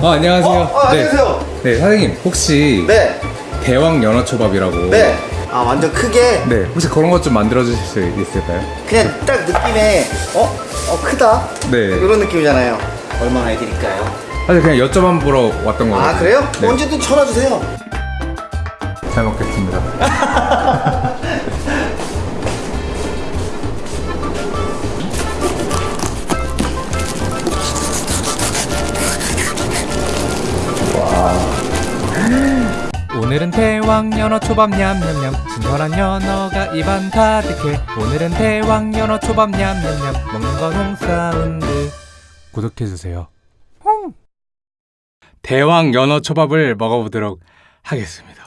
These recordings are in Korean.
어, 안녕하세요. 어, 어, 안녕하세요. 네. 네, 사장님 혹시 네. 대왕 연어 초밥이라고. 네. 아 완전 크게 네, 혹시 그런 것 좀 만들어 주실 수 있을까요? 그냥 딱 느낌에 어? 어 크다? 네. 이런 느낌이잖아요. 얼마나 해드릴까요? 사실 그냥 여쭤만 보러 왔던 거거든요. 아 그래요? 네. 언제든 전화 주세요. 잘 먹겠습니다. 오늘은 대왕 연어 초밥 냠냠냠. 신선한 연어가 입안 가득해. 오늘은 대왕 연어 초밥 냠냠냠. 먹는 건 홍사운드. 구독해주세요. 대왕 연어 초밥을 먹어보도록 하겠습니다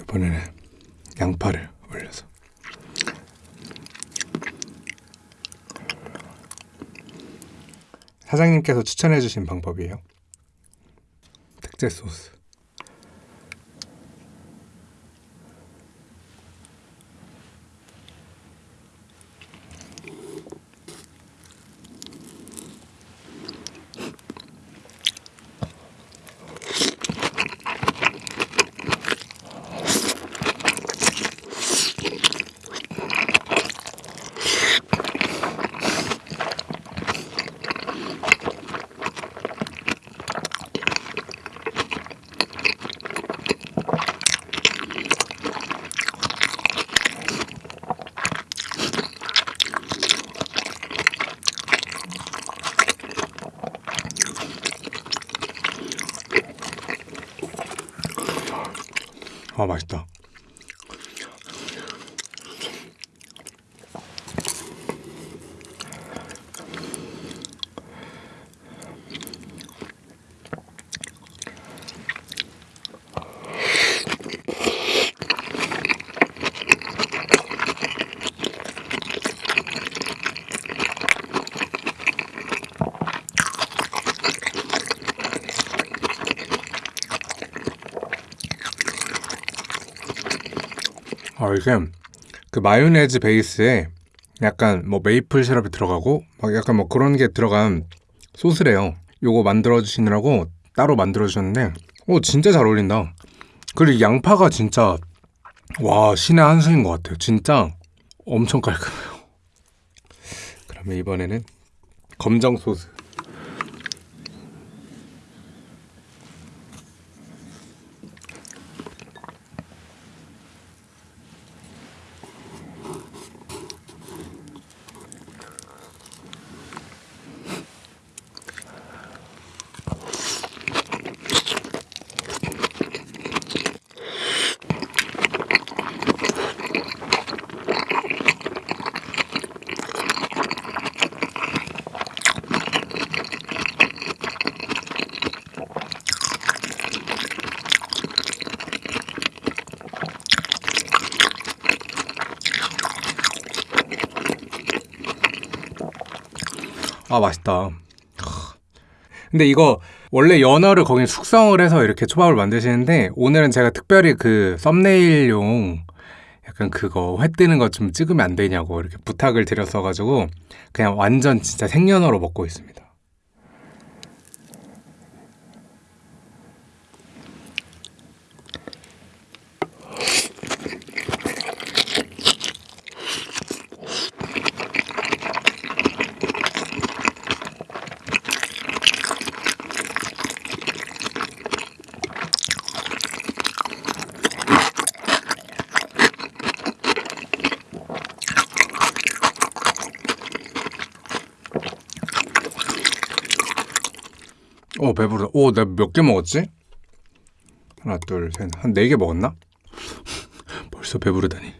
이번에는 양파를 올려서. 사장님께서 추천해 주신 방법이에요. 특제 소스 아 맛있다 아 이게 그 마요네즈 베이스에 약간 뭐 메이플 시럽이 들어가고 막 약간 뭐 그런 게 들어간 소스래요. 요거 만들어 주시느라고 따로 만들어 주셨는데 오 진짜 잘 어울린다. 그리고 이 양파가 진짜 와 신의 한 수인 것 같아요. 진짜 엄청 깔끔해요. 그러면 이번에는 검정 소스. 아 맛있다. 근데 이거 원래 연어를 거기 숙성을 해서 이렇게 초밥을 만드시는데 오늘은 제가 특별히 그 썸네일용 약간 그거 회 뜨는 거좀 찍으면 안 되냐고 이렇게 부탁을 드렸어가지고 그냥 완전 진짜 생연어로 먹고 있습니다. 어 배부르다. 오, 내가 몇 개 먹었지? 하나, 둘, 셋, 한 네 개 먹었나? 벌써 배부르다니.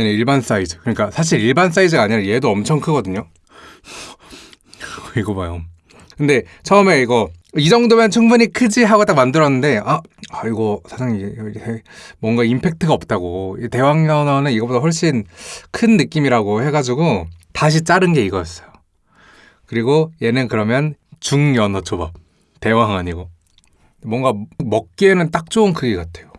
얘는 일반 사이즈. 그러니까 사실 일반 사이즈가 아니라 얘도 엄청 크거든요. 이거 봐요. 근데 처음에 이거 이 정도면 충분히 크지 하고 딱 만들었는데 아, 아 이거 사장님 뭔가 임팩트가 없다고 이 대왕연어는 이거보다 훨씬 큰 느낌이라고 해가지고 다시 자른 게 이거였어요. 그리고 얘는 그러면 중연어 초밥 대왕 아니고 뭔가 먹기에는 딱 좋은 크기 같아요.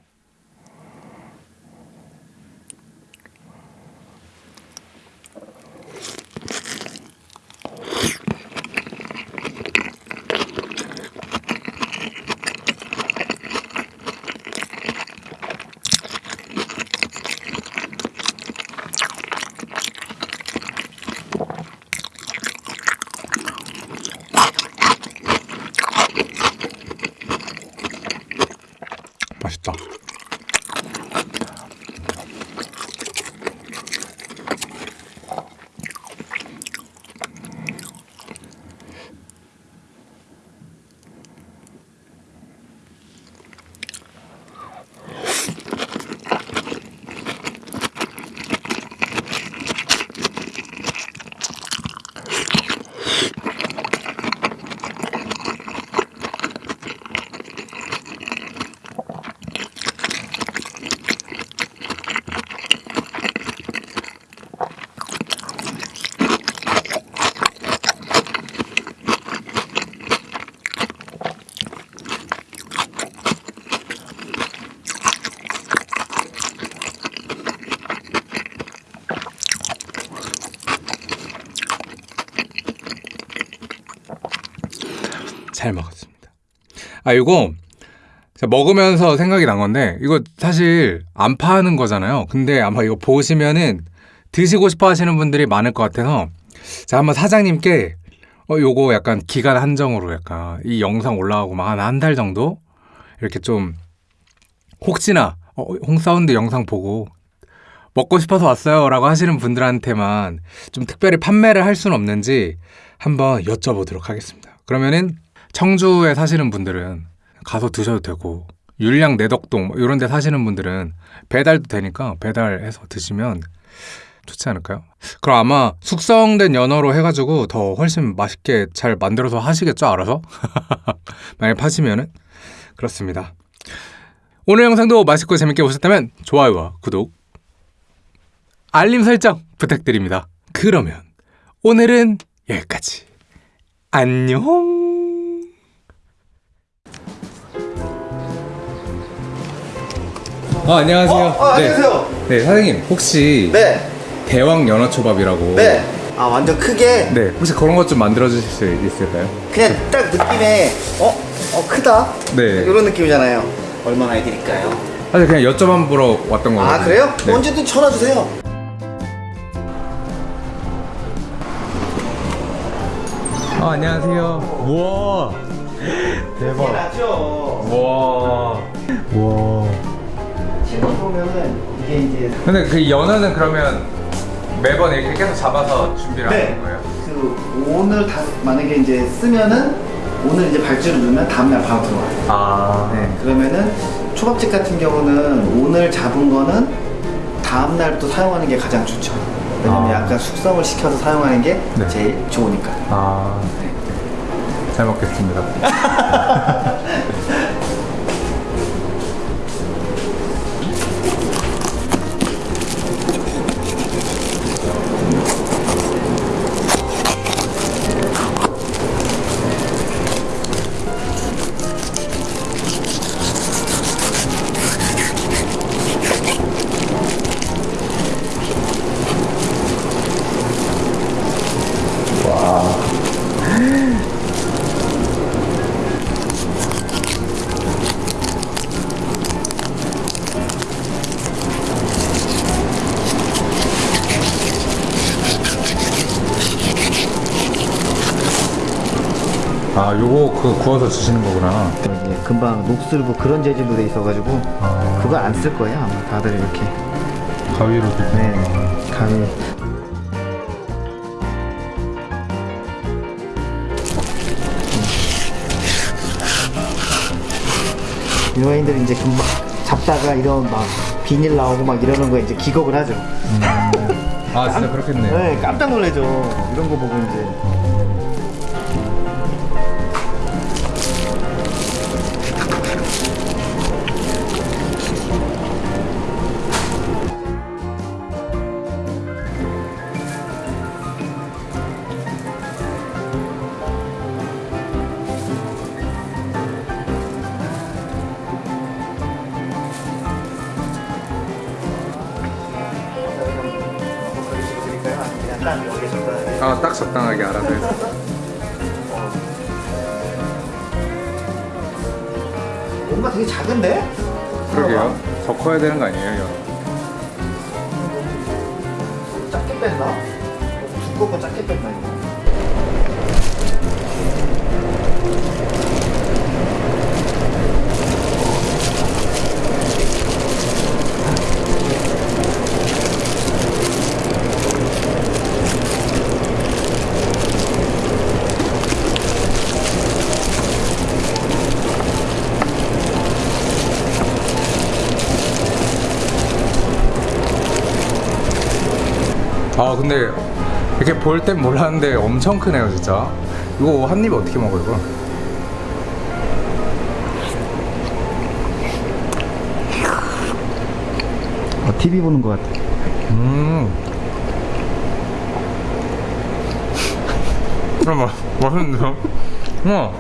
맛있다. 잘 먹었습니다. 아 이거 먹으면서 생각이 난 건데 이거 사실 안 파는 거잖아요. 근데 아마 이거 보시면은 드시고 싶어 하시는 분들이 많을 것 같아서 제가 한번 사장님께 어 요거 약간 기간 한정으로 약간 이 영상 올라가고 막 한 한 달 정도 이렇게 좀 혹시나 어, 홍사운드 영상 보고 먹고 싶어서 왔어요 라고 하시는 분들한테만 좀 특별히 판매를 할 수는 없는지 한번 여쭤보도록 하겠습니다. 그러면은 청주에 사시는 분들은 가서 드셔도 되고 율량 내덕동 뭐 이런 데 사시는 분들은 배달도 되니까 배달해서 드시면 좋지 않을까요? 그럼 아마 숙성된 연어로 해가지고 더 훨씬 맛있게 잘 만들어서 하시겠죠 알아서? 만약에 파시면은 그렇습니다. 오늘 영상도 맛있고 재밌게 보셨다면 좋아요와 구독 알림 설정 부탁드립니다. 그러면 오늘은 여기까지. 안녕. 어, 안녕하세요. 어, 어, 안녕하세요. 네, 네, 사장님 혹시 네. 대왕 연어 초밥이라고. 네. 아 완전 크게 네, 혹시 그런 것 좀 만들어 주실 수 있을까요? 그냥 딱 느낌에 어? 어 크다? 네. 이런 느낌이잖아요. 얼마나 해드릴까요? 사실 그냥 여쭤만 보러 왔던 거거든요. 아 그래요? 네. 언제든 전화 주세요. 어, 안녕하세요. 우와. 대박. 우와. 우와. 신문 보면은 이게 이제 근데 그 연어는 그러면 매번 이렇게 계속 잡아서 준비를 네. 하는 거예요? 그 오늘 다 만약에 이제 쓰면은 오늘 이제 발주를 누르면 다음날 바로 들어와요. 아. 네, 그러면은 초밥집 같은 경우는 오늘 잡은 거는 다음 날부터 사용하는 게 가장 좋죠. 왜냐면 아. 약간 숙성을 시켜서 사용하는 게 네. 제일 좋으니까. 아. 잘 먹겠습니다. 아 요거 그 구워서 주시는 거구나 이제 금방 녹슬고 그런 재질로 돼 있어가지고 아. 그거 안 쓸 거예요 아마 다들 이렇게 가위로 네 가위 일반인들은 이제 금방 잡다가 이런 막 비닐 나오고 막 이러는 거 이제 기겁을 하죠. 아 진짜 그렇겠네요 네, 깜짝 놀라죠. 이런 거 보고 이제. 적당하게 알아서 뭔가 되게 작은데? 그러게요 더 커야 되는 거 아니에요 이거? 작게 뺐나? 두꺼운 거 작게 뺐나 이거? 아 근데 이렇게 볼 땐 몰랐는데 엄청 크네요 진짜 이거 한 입에 어떻게 먹어요 이거? 어, TV 보는 거 같아. 음. 아, 마, 맛있는데요? 우와.